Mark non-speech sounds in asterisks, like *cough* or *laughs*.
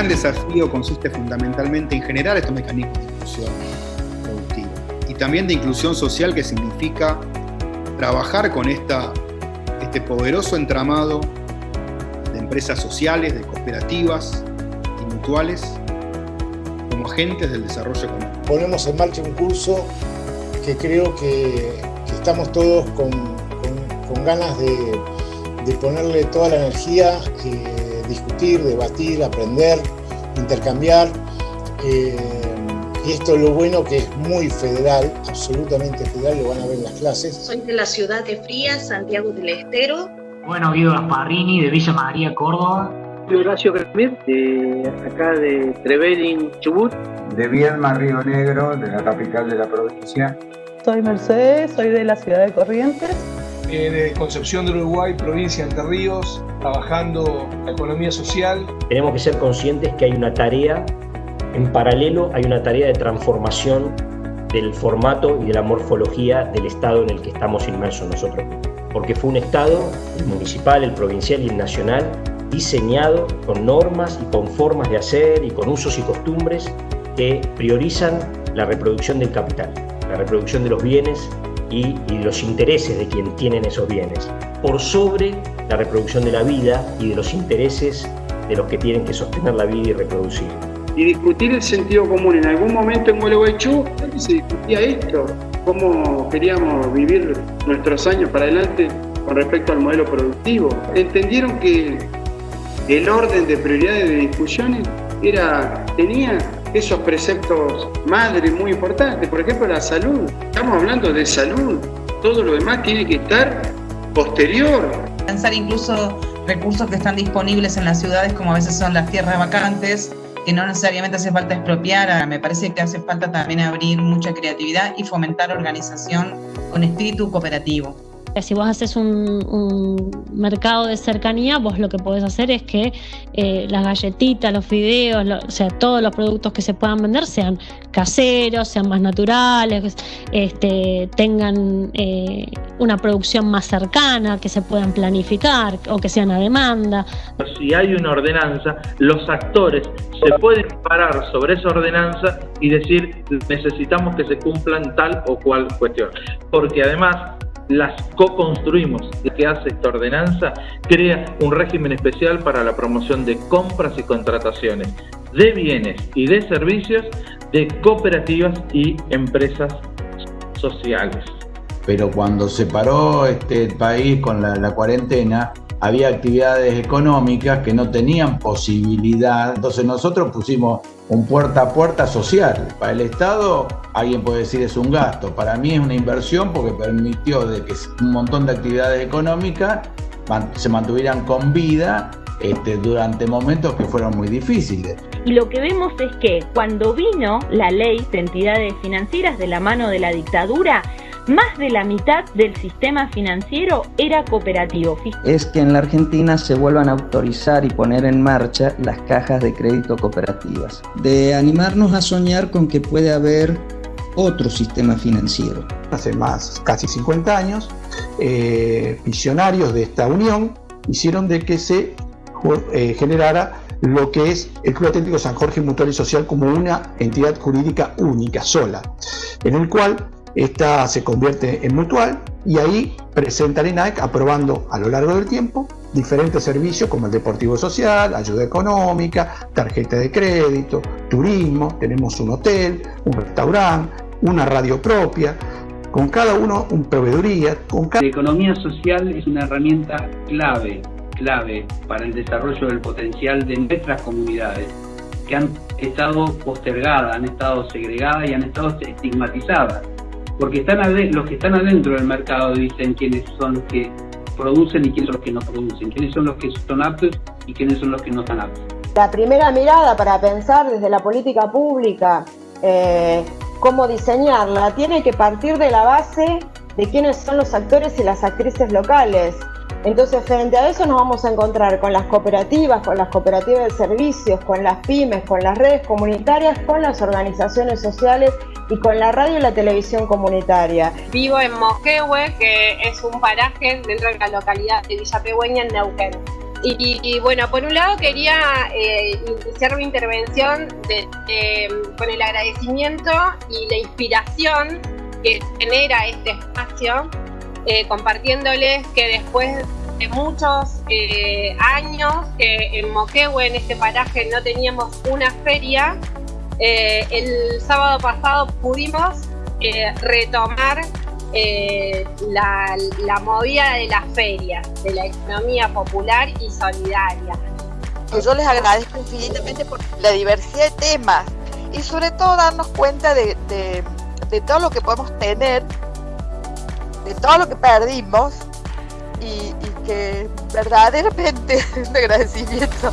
gran desafío consiste fundamentalmente en generar estos mecanismos de inclusión productiva y también de inclusión social que significa trabajar con esta, este poderoso entramado de empresas sociales, de cooperativas y mutuales como agentes del desarrollo económico. Ponemos en marcha un curso que creo que, estamos todos con, ganas de, ponerle toda la energía, discutir, debatir, aprender, intercambiar. Eh, y esto es lo bueno que es muy federal, absolutamente federal, lo van a ver en las clases. Soy de la ciudad de Frías, Santiago del Estero. Bueno, Guido Gasparrini, de Villa María, Córdoba. Horacio Cremir, de acá de Trevelin, Chubut. De Viedma, Río Negro, de la capital de la provincia. Soy Mercedes, soy de la ciudad de Corrientes. Eh, de Concepción del Uruguay, provincia de Entre Ríos, trabajando la economía social. Tenemos que ser conscientes que hay una tarea en paralelo hay una tarea de transformación del formato y de la morfología del Estado en el que estamos inmersos nosotros. Porque fue un Estado, el municipal, el provincial y el nacional, diseñado con normas y con formas de hacer y con usos y costumbres que priorizan la reproducción del capital, la reproducción de los bienes y, los intereses de quien tienen esos bienes, por sobre la reproducción de la vida y de los intereses de los que tienen que sostener la vida y reproducir y discutir el sentido común. En algún momento en Gualeguaychú se discutía esto, cómo queríamos vivir nuestros años para adelante con respecto al modelo productivo. Entendieron que el orden de prioridades de discusiones era, tenía esos preceptos madres muy importantes, por ejemplo la salud. Estamos hablando de salud, todo lo demás tiene que estar posterior. Pensar incluso recursos que están disponibles en las ciudades, como a veces son las tierras vacantes, que no necesariamente hace falta expropiar, me parece que hace falta también abrir mucha creatividad y fomentar organización con espíritu cooperativo. Si vos haces un, mercado de cercanía, vos lo que podés hacer es que eh, las galletitas, los fideos, o sea, todos los productos que se puedan vender sean caseros, sean más naturales, este, tengan eh, una producción más cercana, que se puedan planificar o que sean a demanda. Si hay una ordenanza, los actores se pueden parar sobre esa ordenanza y decir necesitamos que se cumplan tal o cual cuestión. Porque además las co-construimos. Que hace esta ordenanza crea un régimen especial para la promoción de compras y contrataciones de bienes y de servicios de cooperativas y empresas sociales. Pero cuando se paró este país con la cuarentena, había actividades económicas que no tenían posibilidad. Entonces nosotros pusimos un puerta a puerta social. Para el Estado, alguien puede decir es un gasto. Para mí es una inversión porque permitió de que un montón de actividades económicas se mantuvieran con vida este, durante momentos que fueron muy difíciles. Y lo que vemos es que cuando vino la ley de entidades financieras de la mano de la dictadura, más de la mitad del sistema financiero era cooperativo. Es que en la Argentina se vuelvan a autorizar y poner en marcha las cajas de crédito cooperativas. De animarnos a soñar con que puede haber otro sistema financiero. Hace más, casi 50 años, eh, visionarios de esta unión hicieron de que se eh, generara lo que es el Club Atlético San Jorge Mutual y Social como una entidad jurídica única, sola, en el cual esta se convierte en mutual y ahí presenta el INAEC aprobando a lo largo del tiempo diferentes servicios como el deportivo social, ayuda económica, tarjeta de crédito, turismo, tenemos un hotel, un restaurante, una radio propia, con cada uno un proveeduría. Con La economía social es una herramienta clave, clave para el desarrollo del potencial de nuestras comunidades que han estado postergadas, han estado segregadas y han estado estigmatizadas porque están los que están adentro del mercado dicen quiénes son los que producen y quiénes son los que no producen, quiénes son los que son aptos y quiénes son los que no están aptos. La primera mirada para pensar desde la política pública eh, cómo diseñarla tiene que partir de la base de quiénes son los actores y las actrices locales. Entonces, frente a eso nos vamos a encontrar con las cooperativas, con las cooperativas de servicios, con las pymes, con las redes comunitarias, con las organizaciones sociales y con la radio y la televisión comunitaria. Vivo en Mosquehue, que es un paraje dentro de la localidad de Villa Pegüeña, en Neuquén. Y, bueno, por un lado quería eh, iniciar mi intervención con el agradecimiento y la inspiración que genera este espacio, eh, compartiéndoles que después de muchos eh, años que en Moquehue, en este paraje, no teníamos una feria, el sábado pasado pudimos retomar eh, la, movida de la feria, de la economía popular y solidaria. Yo les agradezco infinitamente por la diversidad de temas y sobre todo darnos cuenta de, todo lo que podemos tener, de todo lo que perdimos y, y que verdaderamente *laughs* un agradecimiento.